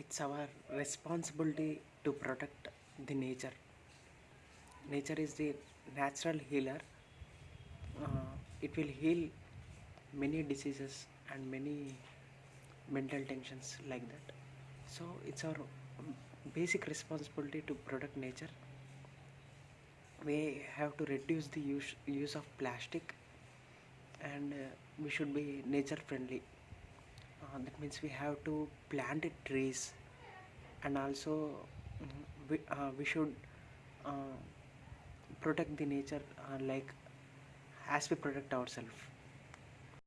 it's our responsibility to protect the nature. Nature is the natural healer. Uh, it will heal many diseases and many mental tensions like that. So it's our basic responsibility to protect nature. We have to reduce the use, use of plastic and uh, we should be nature friendly uh, that means we have to plant trees and also we, uh, we should uh, protect the nature uh, like as we protect ourselves